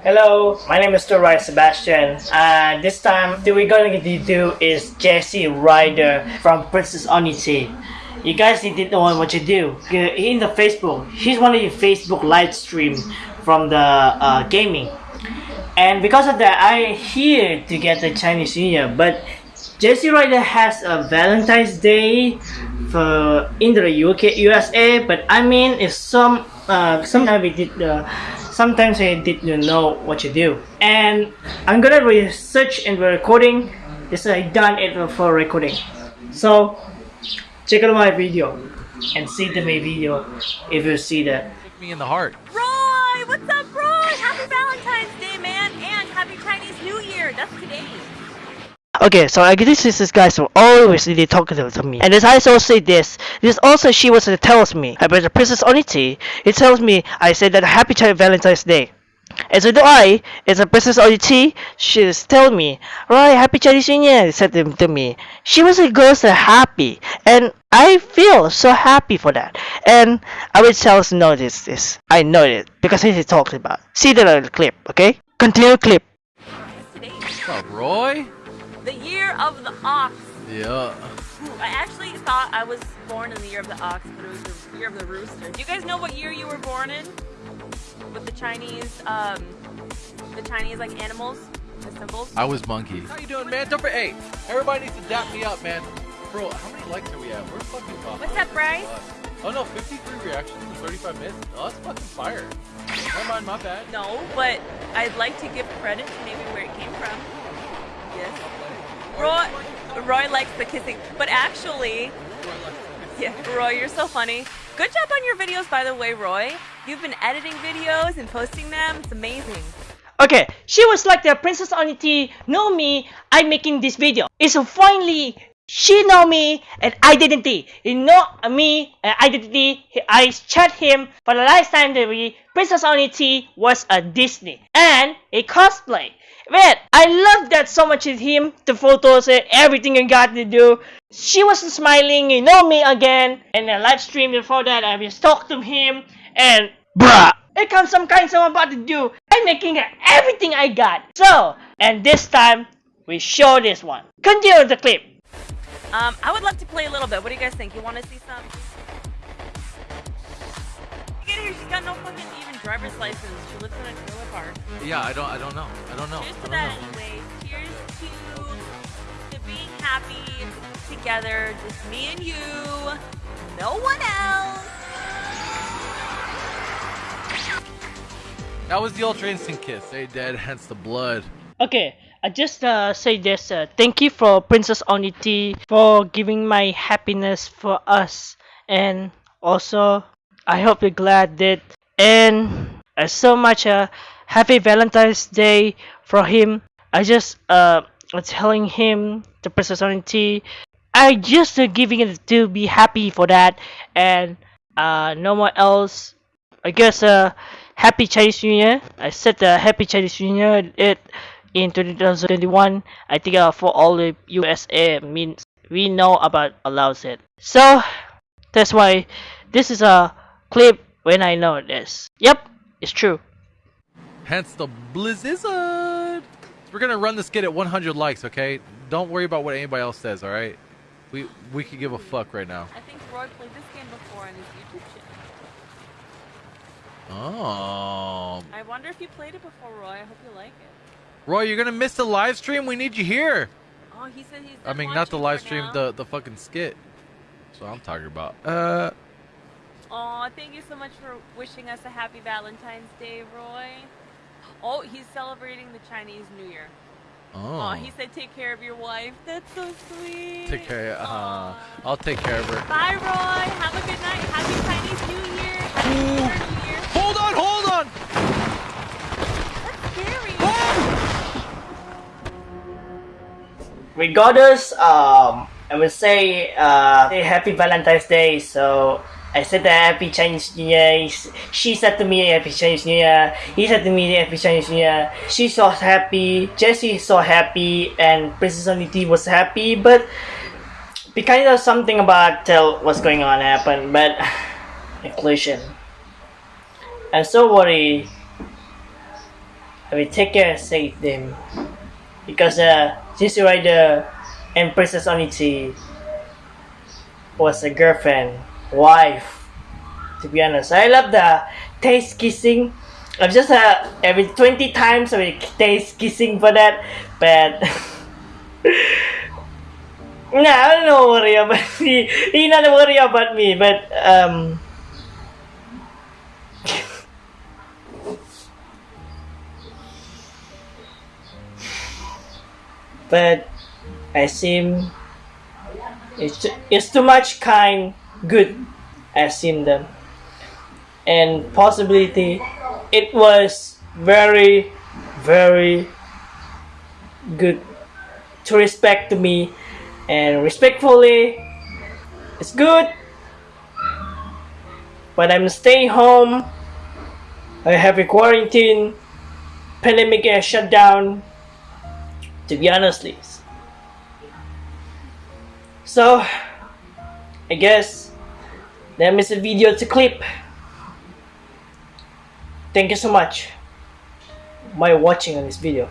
Hello, my name is Roy Sebastian. and this time, we're gonna do is Jesse Ryder from Princess Onity. You guys need to know what you do. In the Facebook, he's one of your Facebook live stream from the uh, gaming. And because of that, I here to get the Chinese New Year. But Jesse Ryder has a Valentine's Day for in the UK USA. But I mean, if some uh, sometimes we did uh, sometimes I didn't know what to do. And I'm gonna research in the recording. This I done it for recording. So check out my video and see the main video if you see that. Hit me in the heart. Roy, what's up, Roy? Happy Valentine's Day, man, and happy Chinese New Year. That's today. Okay, so I this is this guy so always really talking to me. And as I also say this, this also she was uh, tells me about the Princess Onity. It tells me I said that happy Child Valentine's Day. And so do I, as a Princess Onity, she's telling me, right, happy Chinese New Year, said to, to me. She was a girl so happy, and I feel so happy for that. And I will tell us know this, this. I know it, because he talked about. See the clip, okay? Continue clip. Roy? The year of the ox. Yeah. I actually thought I was born in the year of the ox, but it was the year of the rooster. Do you guys know what year you were born in? With the Chinese, um, the Chinese like animals, the symbols. I was monkey. How you doing, man? Don't forget, hey, everybody needs to dap me up, man. Bro, how many likes are we at? We're fucking off. What's up, Bryce? Oh no, 53 reactions in 35 minutes. Oh, that's fucking fire. Never mind, my bad. No, but I'd like to give credit to maybe where it came from. Yes. Roy, Roy likes the kissing, but actually, yeah, Roy, you're so funny. Good job on your videos, by the way, Roy. You've been editing videos and posting them. It's amazing. Okay, she was like the Princess on Onity know me, I'm making this video. It's finally she know me and identity. He know me and identity. I chat him for the last time that we Princess Onity was a Disney and a cosplay. Man, I love that so much with him, the photos and everything you got to do. She was smiling, you know me again, and a live stream before that I just talked to him and bruh, it comes some kind of about to do. I'm making everything I got. So, and this time we show this one. Continue the clip. Um, I would love to play a little bit. What do you guys think? You want to see some? Get here. She's got no fucking even driver's license. She lives in a trailer park. Yeah, I don't, I don't know. I don't know. Cheers to that know. anyway. Cheers to to being happy together, just me and you, no one else. That was the Ultra instant kiss. Hey, Dad, hence the blood. Okay, I just uh, say this. Uh, thank you for Princess Onity for giving my happiness for us, and also I hope you're glad that and uh, so much uh, happy Valentine's Day for him. I just uh telling him the Princess Onity. I just uh, giving it to be happy for that, and uh no more else. I guess uh happy Chinese New Year. I said uh, happy Chinese New Year. It in 2021. I think uh, for all the USA means we know about allows it. So that's why this is a clip when I know this. Yep, it's true. Hence the blizzard. We're gonna run this skit at 100 likes, okay? Don't worry about what anybody else says, all right? We we could give a fuck right now. I think Roy played this game before on his YouTube channel. Oh, I wonder if you played it before, Roy. I hope you like it. Roy, you're gonna miss the live stream. We need you here. Oh, he said he's. I mean, not the live stream, now. the the fucking skit. That's what I'm talking about. Uh, Aw, thank you so much for wishing us a happy Valentine's Day, Roy. Oh, he's celebrating the Chinese New Year. oh. Aw, he said take care of your wife. That's so sweet. Take care. Uh. I'll take care of her. Bye, Roy. Have a good night. Happy Chinese New Year. Regardless, um, I would say uh, say happy Valentine's Day. So I said happy Chinese New Year. She said to me happy Chinese New Year. He said to me happy Chinese New Year. She's so happy. Jesse so happy, and Princess Onity was happy. But because of something about tell what's going on happened, but inclusion. I'm so worried I will take care and save them because uh, Sissy Rider and Princess Onichi was a girlfriend, wife. To be honest, I love the taste kissing. I'm just uh, every 20 times I taste kissing for that, but nah, I don't know worry about me. He not worry about me, but um. But I seem it's it's too much kind good I seem them. And possibility it was very very good to respect to me and respectfully it's good but I'm staying home. I have a quarantine pandemic shut down to be honest Liz. so I guess that is a video to clip. Thank you so much. By watching on this video